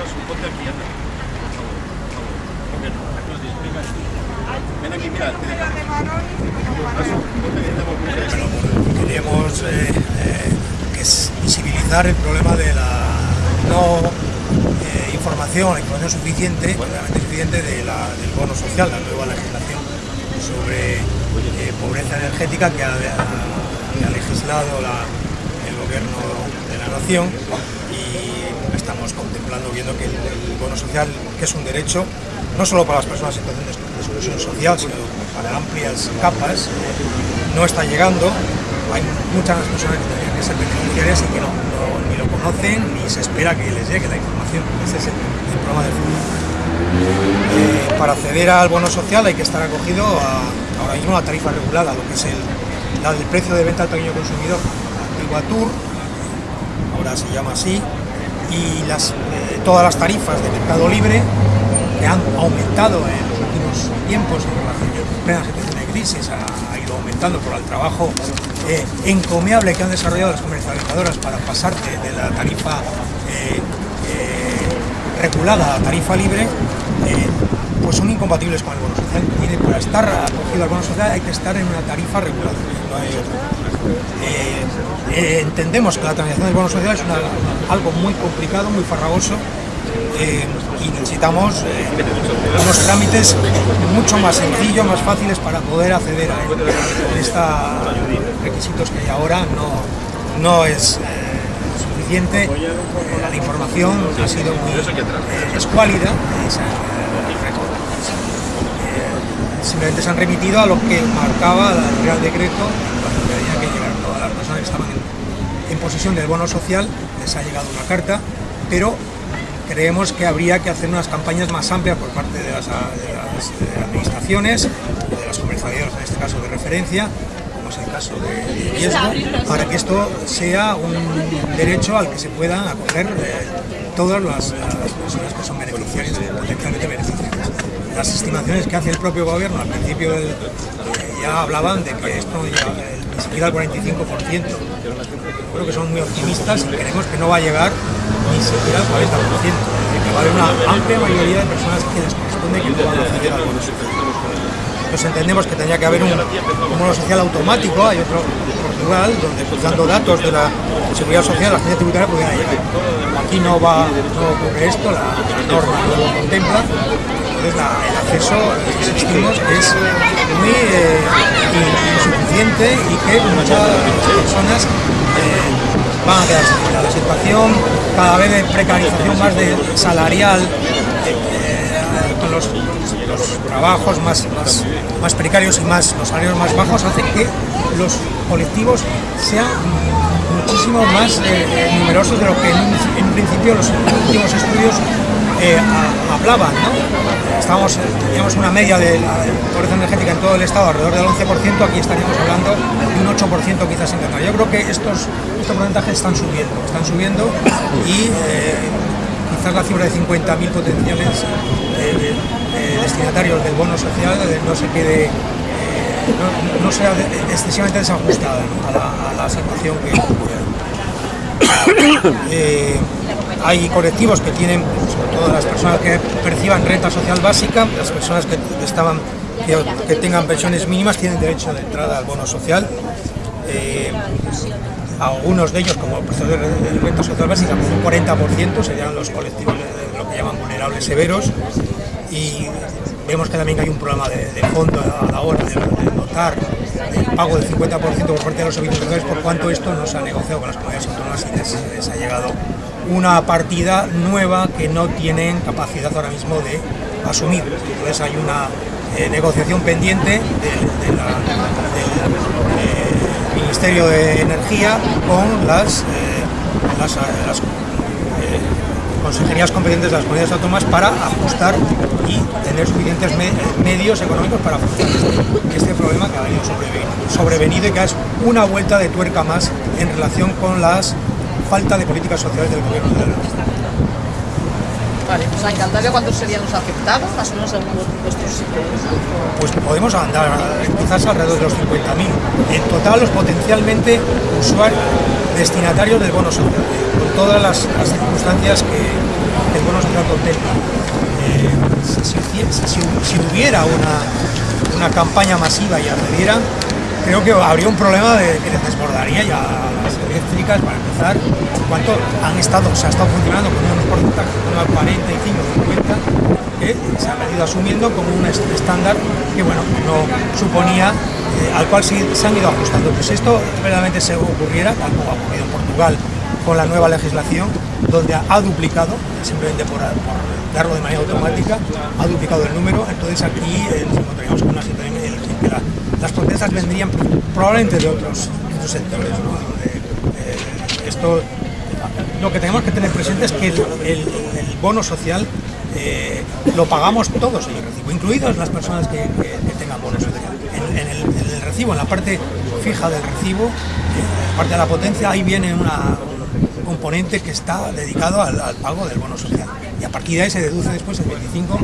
cosas un poco enviadas. Por favor, por favor. Aquí nos. Ven aquí, mira, te dejo. Bueno, queremos eh, eh, visibilizar el problema de la no eh, información, información suficiente, realmente suficiente de la, del bono social, la nueva legislación sobre eh, pobreza energética que ha, ha, ha legislado la, el gobierno de la nación contemplando, viendo que el, bono social, que es un derecho, no solo para las personas en situación de exclusión social, sino para amplias capas, no está llegando. Hay muchas personas que tendrían que ser beneficiarias y que no, ni lo conocen ni se espera que les llegue la información. Ese es el, problema del futuro. Eh, para acceder al bono social hay que estar acogido a, ahora mismo a la tarifa regulada, lo que es el, la del precio de venta al pequeño consumidor, antigua TUR, ahora se llama así, y eh, todas las tarifas de mercado libre que han aumentado en los últimos tiempos en relación a plena situación de crisis, ha, ido aumentando por el trabajo eh, encomiable que han desarrollado las comercializadoras para pasarte de la tarifa eh, regulada a tarifa libre, pues son incompatibles con el bono social. Y para estar acogido al bono social hay que estar en una tarifa regulada, otra. Eh, entendemos que la tramitación del bono social es algo muy complicado, muy farragoso eh, y necesitamos eh, unos trámites mucho más sencillos, más fáciles para poder acceder a. Estos requisitos que hay ahora no, no es suficiente, la información ha sido muy escuálida, simplemente se han remitido a lo que marcaba el Real Decreto cuando tenía que llegar todas las personas que estaban en posesión del bono social, les ha llegado una carta, pero creemos que habría que hacer unas campañas más amplias por parte de las, administraciones, de las comercializadoras, en este caso de referencia, como es el caso de, riesgo, para que esto sea un derecho al que se puedan acoger eh, todas las, personas que son beneficiarias, potencialmente beneficiarias. Las estimaciones que hace el propio gobierno al principio del, ya hablaban de que esto ya, ni siquiera al 45%. Creo que son muy optimistas y creemos que no va a llegar ni siquiera al 40%, que va a haber una amplia mayoría de personas que les corresponde que no van a acceder al bono. Pues entendemos que tendría que haber un, bono social automático, hay otro en Portugal, donde pues, dando datos de la seguridad social la agencia tributaria pudiera llegar. Aquí no va no ocurre esto, la, norma no lo contempla, entonces el acceso insistimos es muy eh, insuficiente y que muchas personas eh, van a quedar sin la situación. Cada vez de precarización más de salarial eh, con los, trabajos más, más, precarios y más los salarios más bajos hace que los colectivos sean muchísimo más numerosos de lo que en, en principio los últimos estudios eh, hablaban, ¿no? Estamos, teníamos una media de la pobreza energética en todo el estado alrededor del 11%, aquí estaríamos hablando de un 8% quizás en Canadá. Yo creo que estos, estos porcentajes están subiendo, están subiendo y eh, quizás la cifra de 50.000 potenciales eh, destinatarios del bono social no se quede no, sea excesivamente desajustada a, la, situación que, hay colectivos que tienen, sobre todo las personas que perciban renta social básica, las personas que, estaban, que, tengan pensiones mínimas tienen derecho de entrada al bono social. Eh, algunos de ellos, como el de renta social básica, un 40% serían los colectivos de, lo que llaman vulnerables severos y vemos que también hay un problema de, fondo a la hora de, notar el pago del 50% por parte de los servicios sociales por cuanto esto no se ha negociado con las comunidades autónomas y les ha llegado una partida nueva que no tienen capacidad ahora mismo de asumir. Entonces hay una eh, negociación pendiente del eh, Ministerio de Energía con las, eh, las, consejerías competentes de las comunidades autónomas para ajustar y tener suficientes medios económicos para afrontar este, este, problema que ha venido sobrevenido y que es una vuelta de tuerca más en relación con las falta de políticas sociales del gobierno de la Vale, pues en ¿cuántos serían los afectados, más o menos según vuestros Pues podemos andar quizás alrededor de los 50.000. En total, los potencialmente usuarios destinatarios del bono social, con todas las, circunstancias que el bono social contempla. Eh, si, hubiera una, una campaña masiva y accediera, creo que habría un problema de que les desbordaría ya las eléctricas para empezar. ¿Cuánto han estado, se ha estado funcionando con unos porcentajes, unos 45, 50, que se han venido asumiendo como un estándar que bueno, no suponía, eh, al cual se, se han ido ajustando. Pues esto verdaderamente se ocurriera, tal como ha ocurrido en Portugal con la nueva legislación, donde ha duplicado, simplemente por, darlo de manera automática, ha duplicado el número, entonces aquí eh, nos encontraríamos con una situación en la, las protestas vendrían probablemente de otros, otros sectores. esto, lo que tenemos que tener presente es que el, bono social eh, lo pagamos todos en el recibo, incluidas las personas que, tengan bono social. En, en, el, recibo, en la parte fija del recibo, en la parte de la potencia, ahí viene una, un componente que está dedicado al, pago del bono social. Y a partir de ahí se deduce después el 25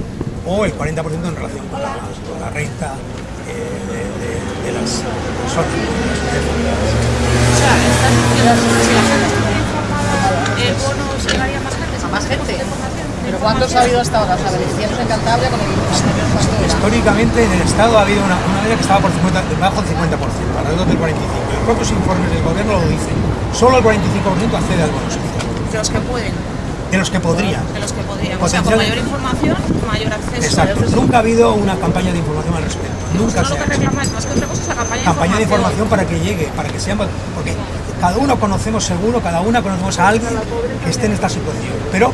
o el 40% en relación con la, con la renta eh, de, las personas. O sea, estás diciendo si la gente estuviera el bono llegaría más gente, a más gente. ¿Pero cuántos ha habido hasta ahora? O sea, beneficiarios en Cantabria con el Históricamente en el Estado ha habido una, una media que estaba por 50, debajo del 50%, alrededor del 45%. Los propios informes del gobierno lo dicen. Solo el 45% accede al bono social. De los que pueden. De los que podrían. De los que podrían. O sea, con mayor información, mayor acceso. Exacto. Nunca ha habido una campaña de información al respecto. Nunca pues se lo que reclamáis más que otra cosa es la campaña, campaña de información para que llegue, para que seamos... Porque cada uno conocemos seguro, cada una conocemos a alguien que esté en esta situación. Pero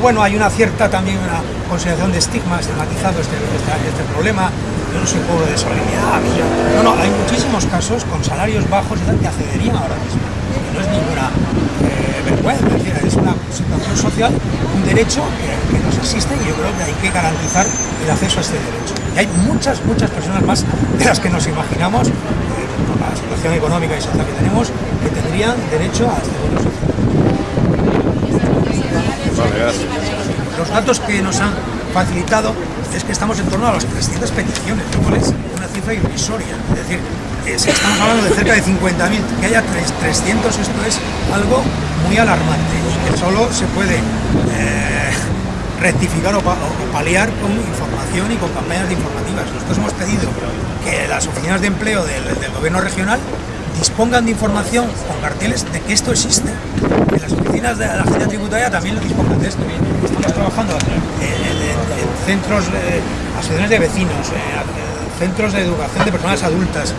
bueno, hay una cierta también una consideración de estigma, estigmatizado este, este, este problema, yo no soy pobre de solidaridad, no, no, hay muchísimos casos con salarios bajos que accederían ahora mismo, no es ninguna eh, vergüenza, es una situación social, un derecho que, que, nos existe y yo creo que hay que garantizar el acceso a este derecho. Y hay muchas, muchas personas más de las que nos imaginamos, eh, por la situación económica y social que tenemos, que tendrían derecho a este derecho social. Vale, gracias. Los datos que nos han facilitado es que estamos en torno a las 300 peticiones, lo cual es una cifra irrisoria. Es decir, eh, si estamos hablando de cerca de 50.000, que haya 300, esto es algo muy alarmante y que solo se puede eh, rectificar o, paliar con información y con campañas informativas. Nosotros hemos pedido que las oficinas de empleo del, gobierno regional dispongan de información con carteles de que esto existe. Que las oficinas de la agencia tributaria también lo dispongan de esto. Estamos trabajando en, en, en centros, eh, asociaciones de vecinos, eh, centros de educación de personas adultas,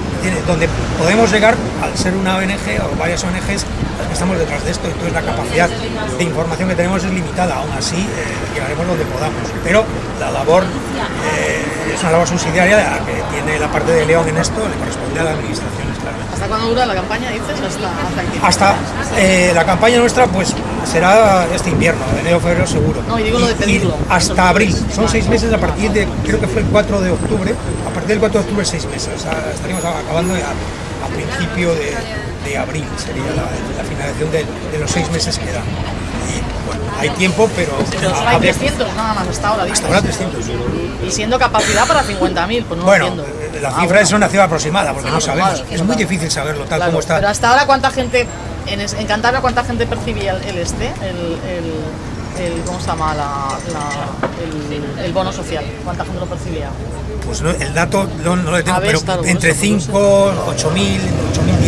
donde podemos llegar, al ser una ONG o varias ONGs, que estamos detrás de esto, entonces la capacidad de información que tenemos es limitada, aún así eh, llegaremos donde podamos. Pero la labor eh, es una labor subsidiaria la que tiene la parte de León en esto, le corresponde a la administración. ¿Hasta cuándo dura la campaña, dices? Hasta, hasta, hasta eh, la campaña nuestra, pues será este invierno, enero, febrero seguro. No, y digo lo de pedirlo. Y hasta abril, son seis meses a partir de, creo que fue el 4 de octubre, a partir del 4 de octubre seis meses, o sea, estaríamos acabando a, a principio de, de, abril, sería la, la finalización de, de, los seis meses que dan. Bueno, hay tiempo, pero... Pero solo hay 300 nada más hasta ahora. Hasta ahora 300. Y siendo capacidad para 50.000, pues no bueno, entiendo. la cifra ah, es una cifra aproximada, porque ah, no sabemos. Claro, es muy difícil saberlo tal claro, como está. Pero hasta ahora, ¿cuánta gente, en, en Cantabria, cuánta gente percibía el, el este, el, el, el, ¿cómo se llama? La, la, el, bono social? ¿Cuánta gente lo percibía? Pues no, el dato no, no lo tengo, ver, pero entre eso, 5, 8.000, 8.000,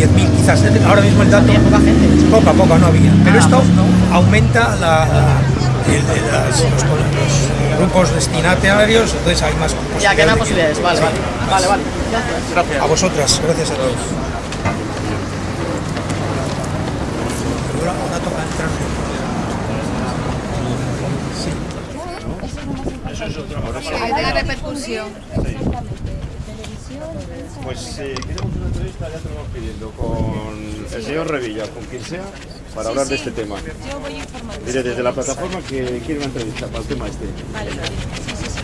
10.000, quizás. Ahora mismo el dato. Había poca gente. Poco a poco no había. Pero ah, esto pues no. aumenta la, la el, el, las, los, los, grupos destinatarios, entonces hay más posibilidades. Ya, que hay posibilidades, vale, sí, vale. Más. Vale, vale. Gracias. gracias. A vosotras, gracias a todos. Ahora, ahora toca entrar. Sí. Eso es otro. Ahora sí. Hay de repercusión. Sí. Pues eh, queremos una entrevista, ya te lo vamos pidiendo, con el señor Revilla, con quien sea, para hablar de este tema. Yo voy informando. Mire, desde la plataforma que quiere una entrevista para el tema este. Vale, vale. Sí, sí, sí,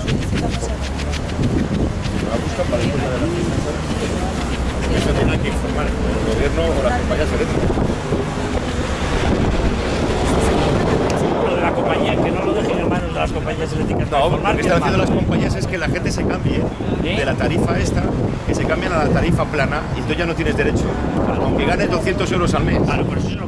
va a buscar para después de la entrevista. Eso tiene que informar el gobierno o las compañías eléctricas. Lo de la compañía, que no lo dejen en manos de las compañías eléctricas. No, lo que están haciendo las compañías es que la gente se cambie de la tarifa esta, que se cambien a la tarifa plana y tú ya no tienes derecho. Aunque ganes 200 euros al mes. Claro, pero eso es lo que